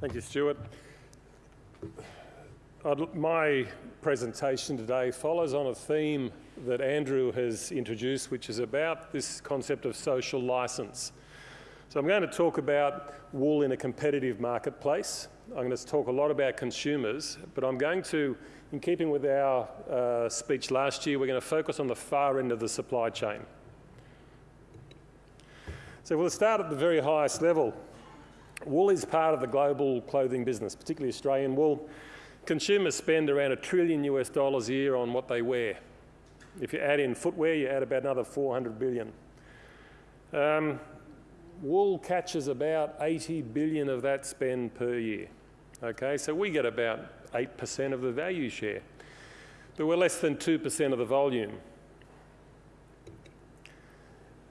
Thank you, Stuart. I'd, my presentation today follows on a theme that Andrew has introduced, which is about this concept of social license. So I'm going to talk about wool in a competitive marketplace. I'm going to talk a lot about consumers, but I'm going to, in keeping with our uh, speech last year, we're going to focus on the far end of the supply chain. So we'll start at the very highest level. Wool is part of the global clothing business, particularly Australian wool. Consumers spend around a trillion US dollars a year on what they wear. If you add in footwear, you add about another 400 billion. Um, wool catches about 80 billion of that spend per year. Okay, so we get about 8% of the value share, but we're less than 2% of the volume.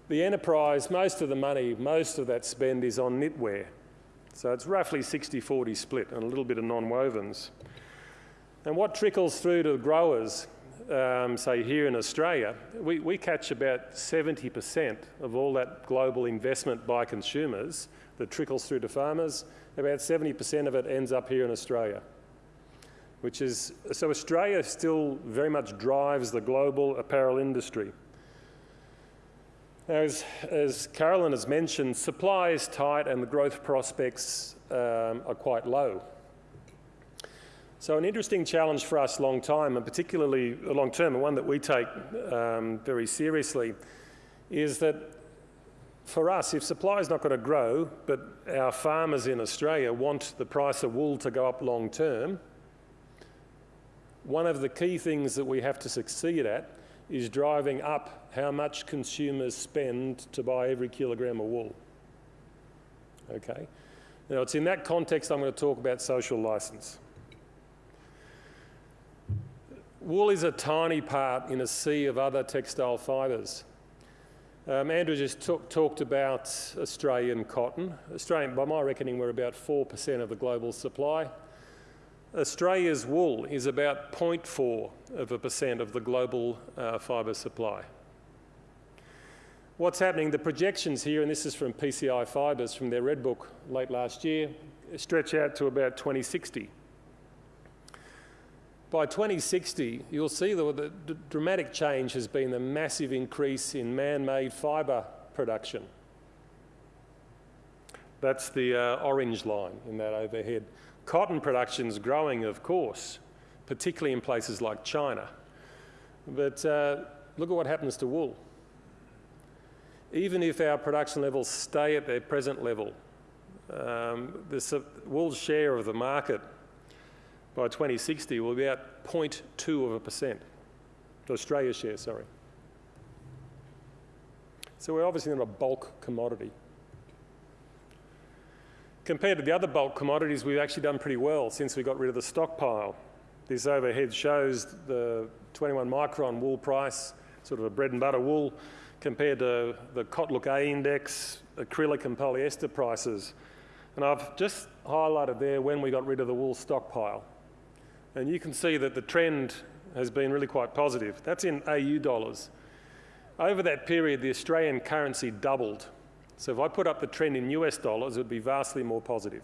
The enterprise, most of the money, most of that spend is on knitwear. So it's roughly 60-40 split and a little bit of non-wovens. And what trickles through to growers, um, say here in Australia, we, we catch about 70% of all that global investment by consumers that trickles through to farmers. About 70% of it ends up here in Australia. Which is, so Australia still very much drives the global apparel industry. As, as Carolyn has mentioned, supply is tight and the growth prospects um, are quite low. So an interesting challenge for us long time, and particularly long term, and one that we take um, very seriously, is that for us, if supply is not going to grow, but our farmers in Australia want the price of wool to go up long term, one of the key things that we have to succeed at is driving up how much consumers spend to buy every kilogram of wool. Okay? Now, it's in that context I'm going to talk about social license. Wool is a tiny part in a sea of other textile fibres. Um, Andrew just talked about Australian cotton. Australian, by my reckoning, we're about 4% of the global supply. Australia's wool is about 0.4 of a percent of the global uh, fibre supply. What's happening, the projections here, and this is from PCI Fibres from their Red Book late last year, stretch out to about 2060 by 2060, you'll see that the dramatic change has been the massive increase in man-made fibre production. That's the uh, orange line in that overhead. Cotton production's growing, of course, particularly in places like China. But uh, look at what happens to wool. Even if our production levels stay at their present level, um, the wool's share of the market by 2060 will be about 0.2 of a percent. Australia's share, sorry. So we're obviously not a bulk commodity. Compared to the other bulk commodities, we've actually done pretty well since we got rid of the stockpile. This overhead shows the 21 micron wool price, sort of a bread and butter wool, compared to the Cotlook A index, acrylic and polyester prices. And I've just highlighted there when we got rid of the wool stockpile. And you can see that the trend has been really quite positive. That's in AU dollars. Over that period, the Australian currency doubled. So if I put up the trend in US dollars, it would be vastly more positive.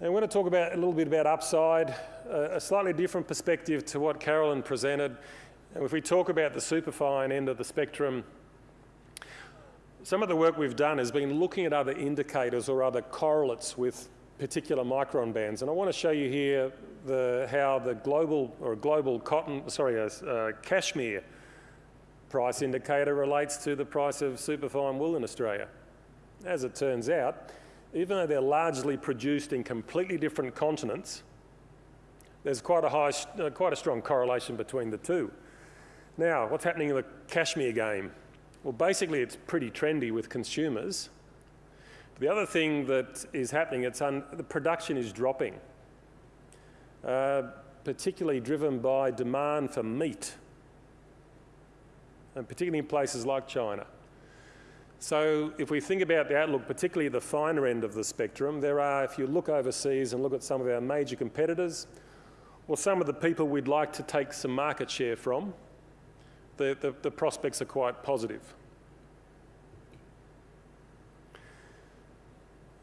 And we're going to talk about a little bit about upside, uh, a slightly different perspective to what Carolyn presented. And if we talk about the superfine end of the spectrum, some of the work we've done has been looking at other indicators or other correlates with particular micron bands. And I want to show you here the, how the global or global cotton, sorry, uh, cashmere price indicator relates to the price of superfine wool in Australia. As it turns out, even though they're largely produced in completely different continents, there's quite a, high, uh, quite a strong correlation between the two. Now, what's happening in the cashmere game? Well, basically, it's pretty trendy with consumers. The other thing that is happening, it's the production is dropping, uh, particularly driven by demand for meat, and particularly in places like China. So if we think about the outlook, particularly the finer end of the spectrum, there are, if you look overseas and look at some of our major competitors, or some of the people we'd like to take some market share from, the, the, the prospects are quite positive.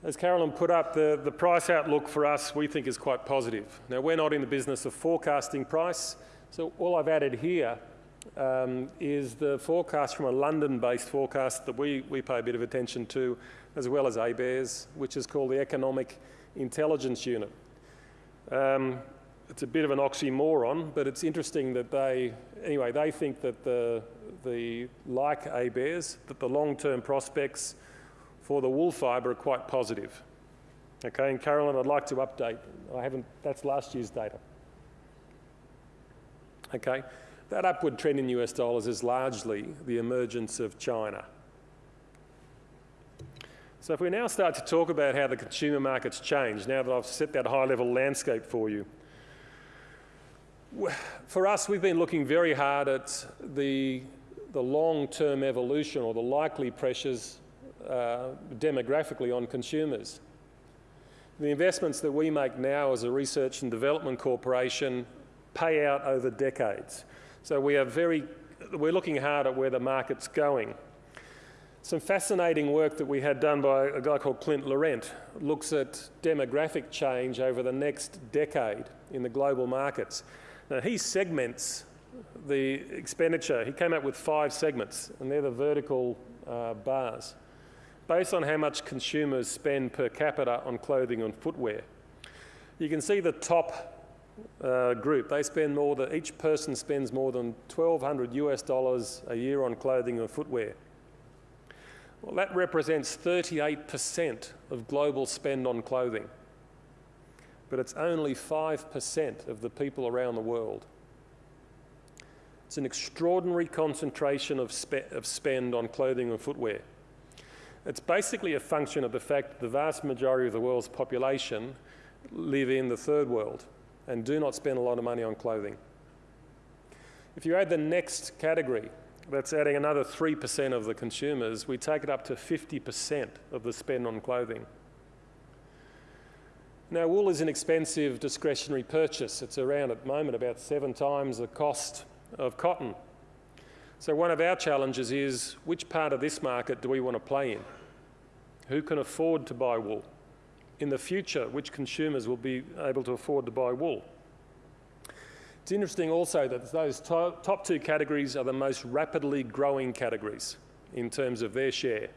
As Carolyn put up, the, the price outlook for us we think is quite positive. Now, we're not in the business of forecasting price, so all I've added here um, is the forecast from a London-based forecast that we, we pay a bit of attention to, as well as ABARES, which is called the Economic Intelligence Unit. Um, it's a bit of an oxymoron, but it's interesting that they, anyway, they think that the, the like ABARES, that the long-term prospects for the wool fibre are quite positive. Okay, and Carolyn, I'd like to update. I haven't, that's last year's data. Okay, that upward trend in US dollars is largely the emergence of China. So if we now start to talk about how the consumer markets change, now that I've set that high level landscape for you, for us, we've been looking very hard at the, the long-term evolution or the likely pressures uh, demographically on consumers. The investments that we make now as a research and development corporation pay out over decades. So we are very, we're looking hard at where the market's going. Some fascinating work that we had done by a guy called Clint Laurent looks at demographic change over the next decade in the global markets. Now he segments the expenditure. He came up with five segments, and they're the vertical uh, bars, based on how much consumers spend per capita on clothing and footwear. You can see the top uh, group, they spend more than, each person spends more than 1,200 US dollars a year on clothing and footwear. Well, that represents 38% of global spend on clothing. But it's only 5% of the people around the world. It's an extraordinary concentration of, spe of spend on clothing and footwear. It's basically a function of the fact that the vast majority of the world's population live in the third world and do not spend a lot of money on clothing. If you add the next category, that's adding another 3% of the consumers, we take it up to 50% of the spend on clothing. Now, wool is an expensive discretionary purchase. It's around at the moment about seven times the cost of cotton. So one of our challenges is which part of this market do we want to play in? Who can afford to buy wool? in the future which consumers will be able to afford to buy wool. It's interesting also that those to top two categories are the most rapidly growing categories in terms of their share.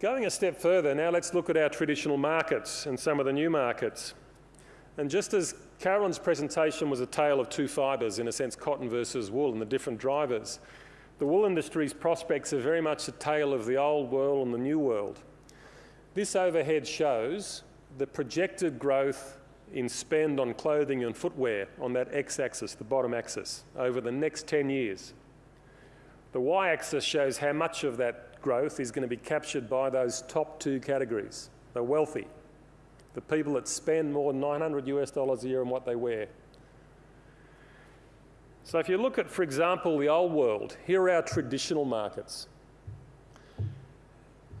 Going a step further, now let's look at our traditional markets and some of the new markets. And just as Carolyn's presentation was a tale of two fibres, in a sense, cotton versus wool and the different drivers, the wool industry's prospects are very much a tale of the old world and the new world. This overhead shows the projected growth in spend on clothing and footwear on that x-axis, the bottom axis, over the next 10 years. The y-axis shows how much of that growth is going to be captured by those top two categories, the wealthy, the people that spend more than 900 US dollars a year on what they wear, so if you look at, for example, the old world, here are our traditional markets.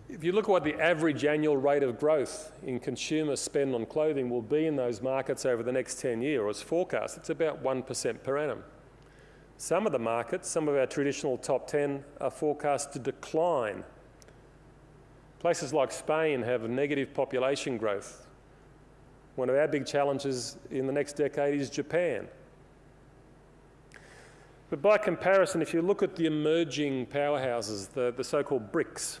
If you look at what the average annual rate of growth in consumer spend on clothing will be in those markets over the next 10 years, or as forecast, it's about 1% per annum. Some of the markets, some of our traditional top 10, are forecast to decline. Places like Spain have negative population growth. One of our big challenges in the next decade is Japan. But by comparison, if you look at the emerging powerhouses, the, the so-called BRICS,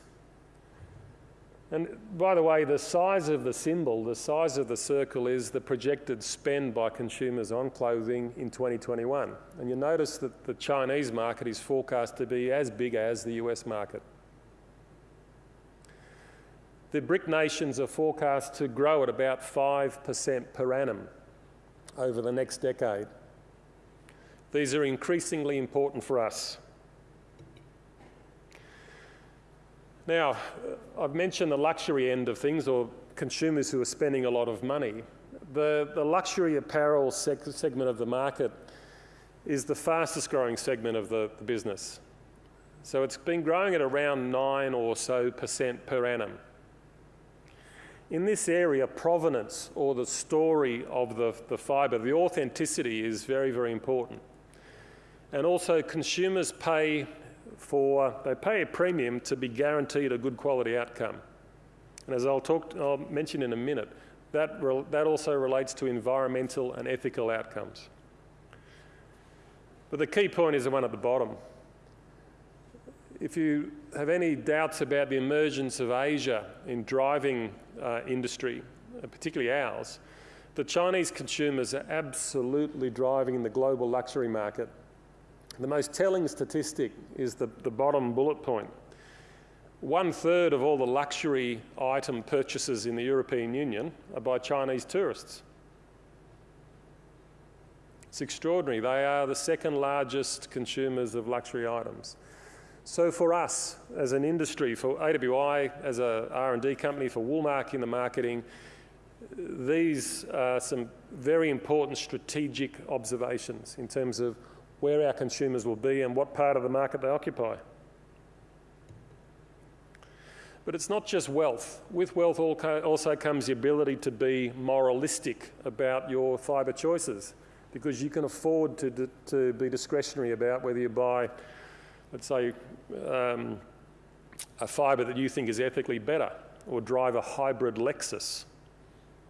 and by the way, the size of the symbol, the size of the circle is the projected spend by consumers on clothing in 2021. And you notice that the Chinese market is forecast to be as big as the US market. The BRIC nations are forecast to grow at about 5% per annum over the next decade. These are increasingly important for us. Now, I've mentioned the luxury end of things, or consumers who are spending a lot of money. The, the luxury apparel seg segment of the market is the fastest growing segment of the, the business. So it's been growing at around 9 or so percent per annum. In this area, provenance or the story of the, the fibre, the authenticity is very, very important. And also consumers pay for, they pay a premium to be guaranteed a good quality outcome. And as I'll, talk, I'll mention in a minute, that, that also relates to environmental and ethical outcomes. But the key point is the one at the bottom. If you have any doubts about the emergence of Asia in driving uh, industry, uh, particularly ours, the Chinese consumers are absolutely driving the global luxury market. The most telling statistic is the, the bottom bullet point. One third of all the luxury item purchases in the European Union are by Chinese tourists. It's extraordinary. They are the second largest consumers of luxury items. So for us as an industry, for AWI as a R&D company, for Woolmark in the marketing, these are some very important strategic observations in terms of where our consumers will be and what part of the market they occupy. But it's not just wealth. With wealth also comes the ability to be moralistic about your fibre choices because you can afford to, to be discretionary about whether you buy, let's say, um, a fibre that you think is ethically better or drive a hybrid Lexus.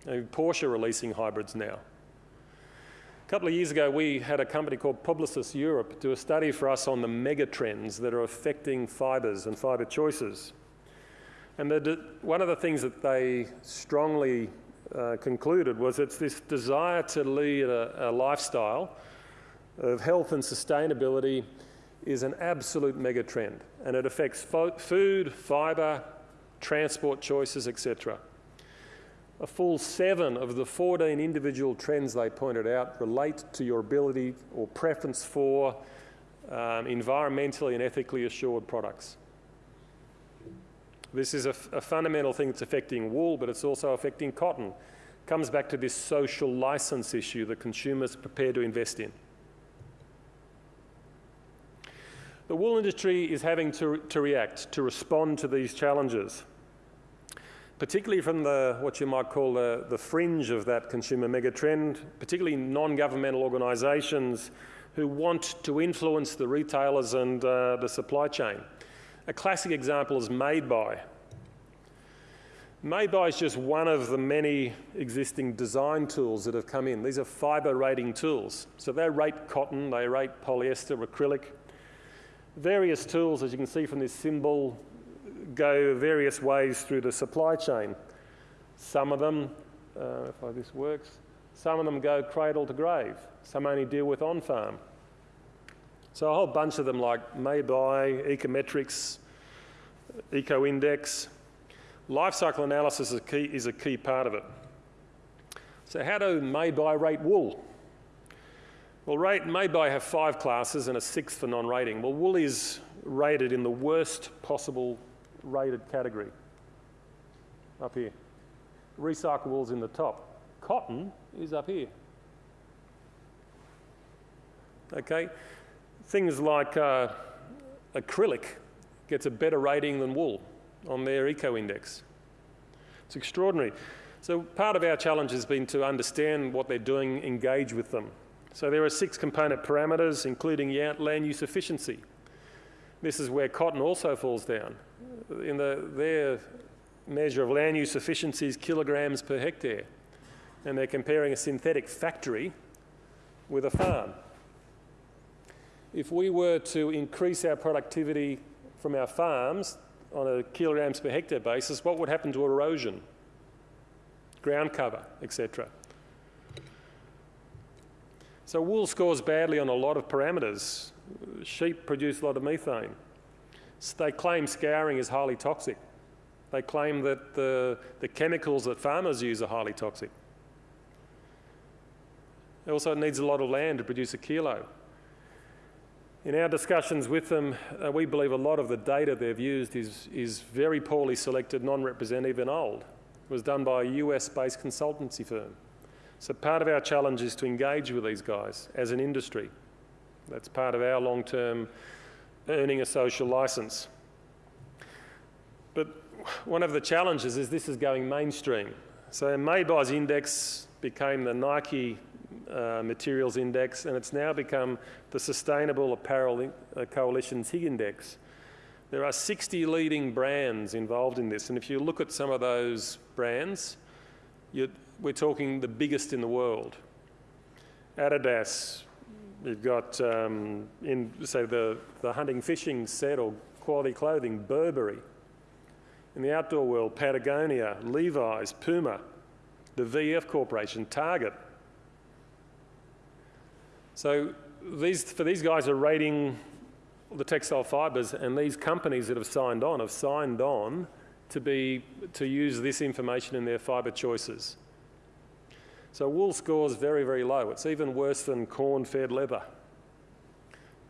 Porsche are releasing hybrids now. A couple of years ago, we had a company called Publicis Europe do a study for us on the mega trends that are affecting fibres and fibre choices. And the, one of the things that they strongly uh, concluded was it's this desire to lead a, a lifestyle of health and sustainability is an absolute mega trend and it affects food, fibre, transport choices, etc. A full seven of the 14 individual trends they pointed out relate to your ability or preference for um, environmentally and ethically assured products. This is a, a fundamental thing that's affecting wool, but it's also affecting cotton. Comes back to this social license issue that consumers are prepared to invest in. The wool industry is having to, to react, to respond to these challenges, particularly from the, what you might call the, the fringe of that consumer megatrend, particularly non-governmental organisations who want to influence the retailers and uh, the supply chain. A classic example is Made By. Made By is just one of the many existing design tools that have come in. These are fibre rating tools. So they rate cotton, they rate polyester, acrylic. Various tools, as you can see from this symbol, go various ways through the supply chain. Some of them, uh, if this works, some of them go cradle to grave. Some only deal with on-farm. So a whole bunch of them like Made By, Ecometrics, Eco-Index. Life cycle analysis is a, key, is a key part of it. So how do Made By rate wool? Well, rate, Made By have five classes and a sixth for non-rating. Well, wool is rated in the worst possible rated category, up here. Recyclables in the top. Cotton is up here. Okay, things like uh, acrylic gets a better rating than wool on their eco-index. It's extraordinary. So part of our challenge has been to understand what they're doing, engage with them. So there are six component parameters, including land use efficiency. This is where cotton also falls down. In the, their measure of land use efficiency is kilograms per hectare. And they're comparing a synthetic factory with a farm. If we were to increase our productivity from our farms on a kilograms per hectare basis, what would happen to erosion, ground cover, etc.? So wool scores badly on a lot of parameters. Sheep produce a lot of methane. They claim scouring is highly toxic. They claim that the, the chemicals that farmers use are highly toxic. It also, needs a lot of land to produce a kilo. In our discussions with them, uh, we believe a lot of the data they've used is, is very poorly selected, non-representative and old. It was done by a US-based consultancy firm. So part of our challenge is to engage with these guys as an industry. That's part of our long-term earning a social licence. But one of the challenges is this is going mainstream. So Made By's index became the Nike uh, Materials Index, and it's now become the Sustainable Apparel uh, Coalition's Higg Index. There are 60 leading brands involved in this, and if you look at some of those brands, we're talking the biggest in the world. Adidas, you've got um, in, say, the, the hunting fishing set or quality clothing, Burberry. In the outdoor world, Patagonia, Levi's, Puma, the VF Corporation, Target. So these, for these guys are rating the textile fibres and these companies that have signed on have signed on to, be, to use this information in their fibre choices. So wool scores very, very low. It's even worse than corn-fed leather.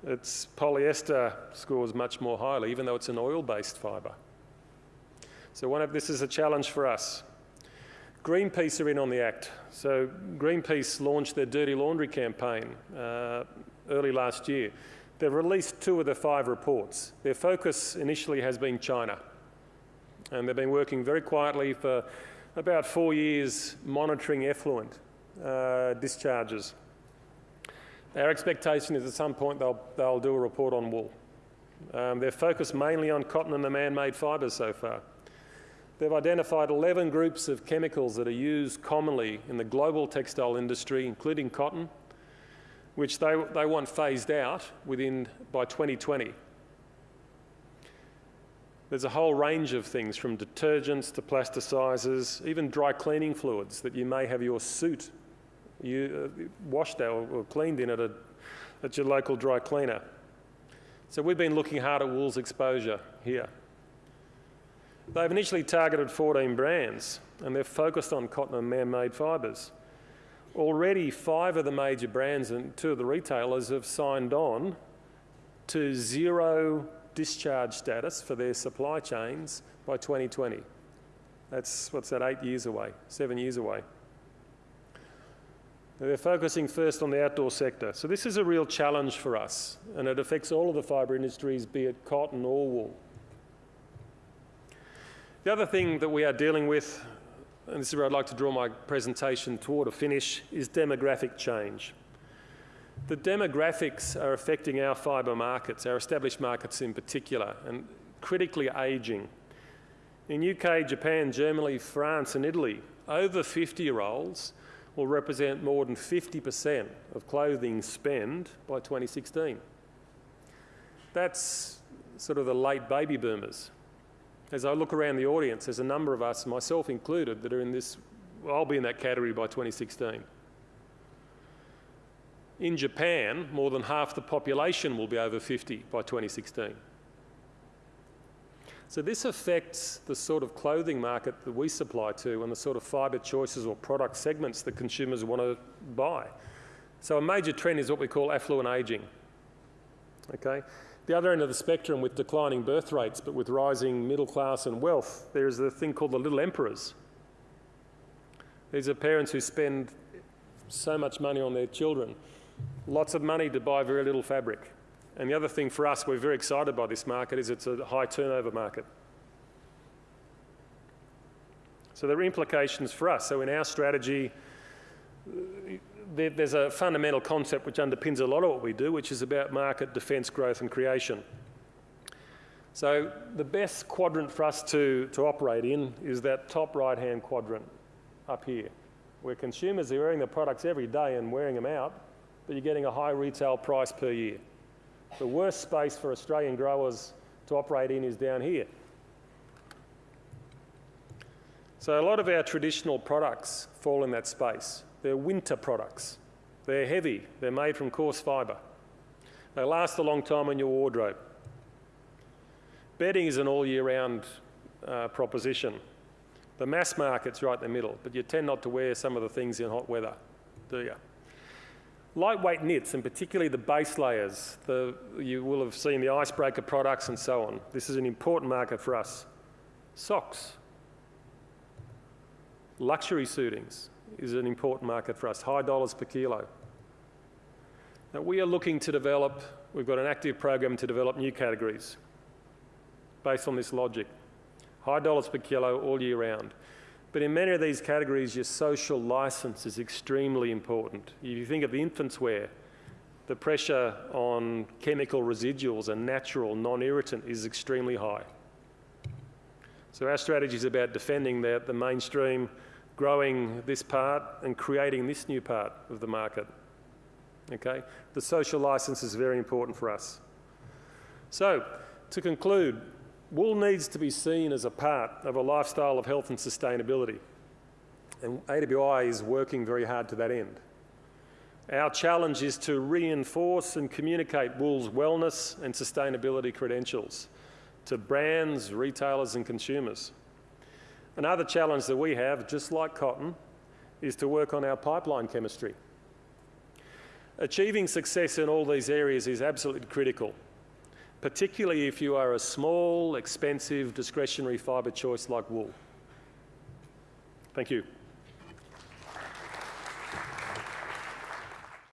Its polyester scores much more highly, even though it's an oil-based fibre. So one of, this is a challenge for us. Greenpeace are in on the act. So Greenpeace launched their Dirty Laundry campaign uh, early last year. They've released two of the five reports. Their focus initially has been China. And they've been working very quietly for about four years monitoring effluent uh, discharges. Our expectation is at some point they'll, they'll do a report on wool. Um, they're focused mainly on cotton and the man-made fibres so far. They've identified 11 groups of chemicals that are used commonly in the global textile industry, including cotton, which they, they want phased out within, by 2020. There's a whole range of things from detergents to plasticizers, even dry cleaning fluids that you may have your suit you, uh, washed out or cleaned in at, a, at your local dry cleaner. So we've been looking hard at wool's exposure here. They've initially targeted 14 brands and they're focused on cotton and man-made fibres. Already five of the major brands and two of the retailers have signed on to zero discharge status for their supply chains by 2020. That's, what's that, eight years away, seven years away. They're focusing first on the outdoor sector. So this is a real challenge for us, and it affects all of the fibre industries, be it cotton or wool. The other thing that we are dealing with, and this is where I'd like to draw my presentation toward a finish, is demographic change. The demographics are affecting our fibre markets, our established markets in particular, and critically ageing. In UK, Japan, Germany, France and Italy, over 50-year-olds will represent more than 50% of clothing spend by 2016. That's sort of the late baby boomers. As I look around the audience, there's a number of us, myself included, that are in this, I'll be in that category by 2016. In Japan, more than half the population will be over 50 by 2016. So this affects the sort of clothing market that we supply to and the sort of fibre choices or product segments that consumers want to buy. So a major trend is what we call affluent ageing. Okay? The other end of the spectrum with declining birth rates but with rising middle class and wealth, there's a thing called the little emperors. These are parents who spend so much money on their children lots of money to buy very little fabric. And the other thing for us, we're very excited by this market, is it's a high turnover market. So there are implications for us. So in our strategy, there's a fundamental concept which underpins a lot of what we do, which is about market defence, growth and creation. So the best quadrant for us to, to operate in is that top right-hand quadrant up here, where consumers are wearing the products every day and wearing them out, but you're getting a high retail price per year. The worst space for Australian growers to operate in is down here. So a lot of our traditional products fall in that space. They're winter products. They're heavy. They're made from coarse fibre. They last a long time in your wardrobe. Bedding is an all year round uh, proposition. The mass market's right in the middle, but you tend not to wear some of the things in hot weather, do you? Lightweight knits, and particularly the base layers, the, you will have seen the icebreaker products and so on. This is an important market for us. Socks. Luxury suitings is an important market for us, high dollars per kilo. Now we are looking to develop, we've got an active program to develop new categories based on this logic. High dollars per kilo all year round. But in many of these categories, your social license is extremely important. If you think of the infants wear, the pressure on chemical residuals and natural non-irritant is extremely high. So our strategy is about defending the, the mainstream, growing this part and creating this new part of the market. Okay? The social license is very important for us. So, to conclude, wool needs to be seen as a part of a lifestyle of health and sustainability. And AWI is working very hard to that end. Our challenge is to reinforce and communicate wool's wellness and sustainability credentials to brands, retailers and consumers. Another challenge that we have, just like cotton, is to work on our pipeline chemistry. Achieving success in all these areas is absolutely critical, particularly if you are a small, expensive, discretionary fibre choice like wool. Thank you.